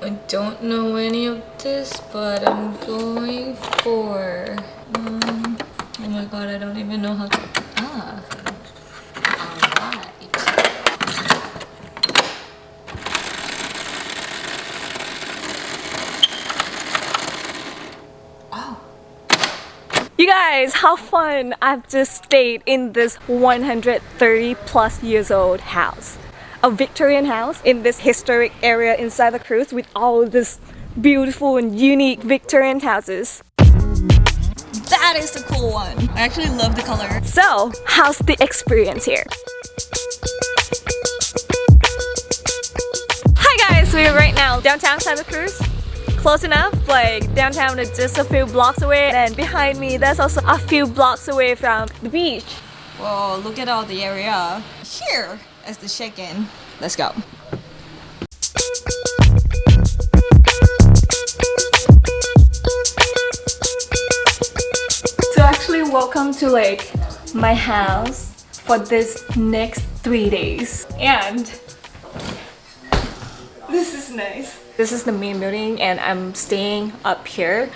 I don't know any of this, but I'm going for... Um, oh my god, I don't even know how to... Ah. You guys, how fun! I've just stayed in this 130 plus years old house. A Victorian house in this historic area in Santa Cruz with all these beautiful and unique Victorian houses. That is a cool one. I actually love the color. So, how's the experience here? Hi guys, we're right now downtown Santa Cruz close enough like downtown is just a few blocks away and behind me there's also a few blocks away from the beach Whoa, look at all the area here as the check-in let's go. So actually welcome to like my house for this next three days. And this is nice. This is the main building and I'm staying up here.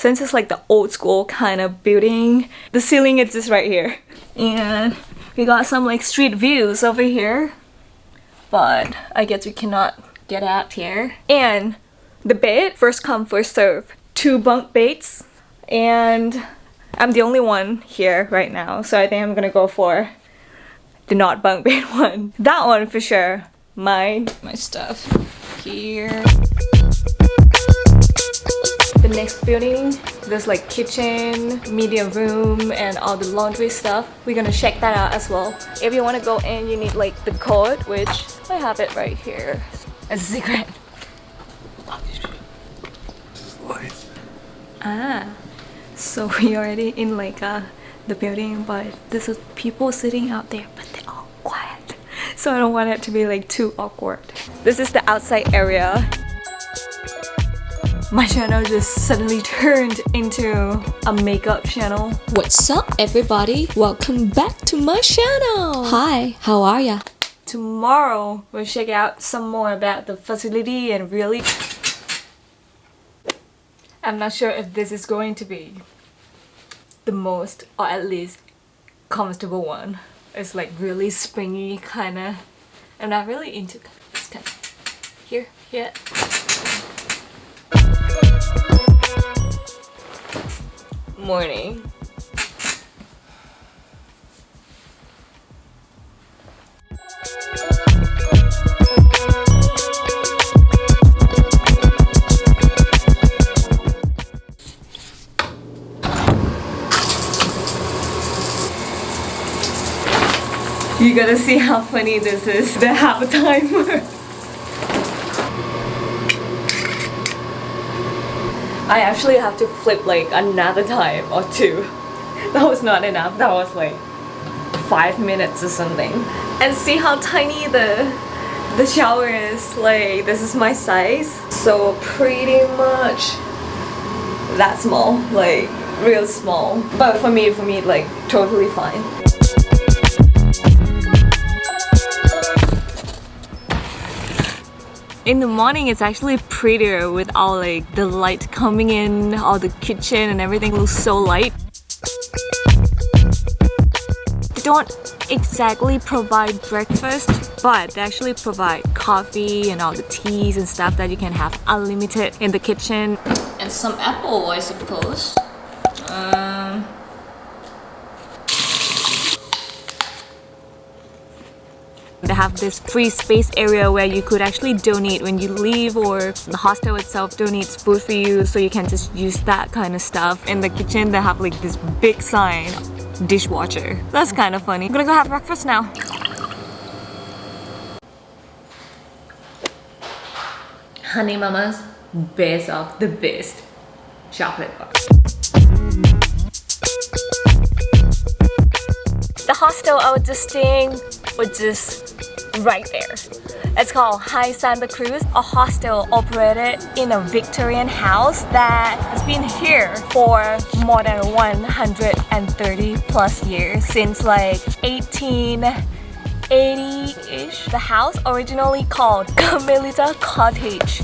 Since it's like the old school kind of building, the ceiling is just right here. And we got some like street views over here. But I guess we cannot get out here. And the bed, first come first serve. Two bunk beds and I'm the only one here right now so I think I'm gonna go for the not bunk bed one. That one for sure. My, My stuff here. Next building, there's like kitchen, media room, and all the laundry stuff. We're gonna check that out as well. If you wanna go in, you need like the code, which I have it right here as a secret. Ah, so we already in like a the building but this is people sitting out there but they're all quiet so I don't want it to be like too awkward this is the outside area my channel just suddenly turned into a makeup channel what's up everybody welcome back to my channel hi how are ya tomorrow we'll check out some more about the facility and really I'm not sure if this is going to be the most or at least comfortable one. It's like really springy kind of. I'm not really into this kind of here yet. Morning. You gotta see how funny this is, the half timer. I actually have to flip like another time or two. That was not enough, that was like five minutes or something. And see how tiny the the shower is, like this is my size. So pretty much that small, like real small. But for me, for me, like totally fine. In the morning it's actually prettier with all like the light coming in all the kitchen and everything looks so light. They don't exactly provide breakfast but they actually provide coffee and all the teas and stuff that you can have unlimited in the kitchen. And some apple I suppose. Um, They have this free space area where you could actually donate when you leave or the hostel itself donates food for you so you can just use that kind of stuff. In the kitchen they have like this big sign, dishwasher. That's kind of funny. I'm gonna go have breakfast now. Honey Mama's best of the best chocolate bar. The hostel I was just staying was just right there. It's called High Santa Cruz, a hostel operated in a Victorian house that has been here for more than 130 plus years since like 18 80-ish. The house originally called Carmelita Cottage.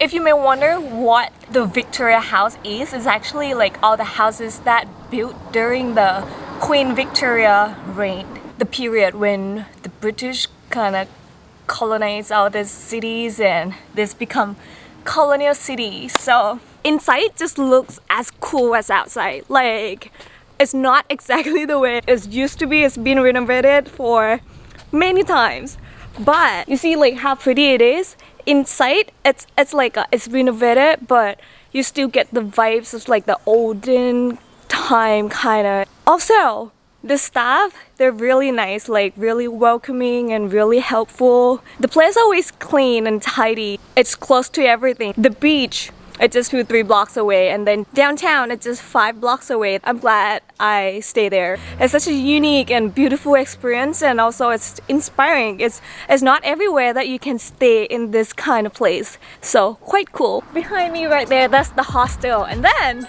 If you may wonder what the Victoria House is, it's actually like all the houses that built during the Queen Victoria reign. The period when the British kind of colonized all these cities and this become colonial cities. So inside just looks as cool as outside. Like it's not exactly the way it used to be. It's been renovated for many times. But you see like how pretty it is inside it's it's like a, it's renovated but you still get the vibes of like the olden time kind of also the staff they're really nice like really welcoming and really helpful the place always clean and tidy it's close to everything the beach it's just two, three blocks away and then downtown it's just five blocks away. I'm glad I stay there. It's such a unique and beautiful experience and also it's inspiring. It's, it's not everywhere that you can stay in this kind of place. So quite cool. Behind me right there, that's the hostel. And then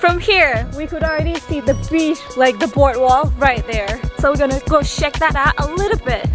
from here, we could already see the beach, like the boardwalk right there. So we're gonna go check that out a little bit.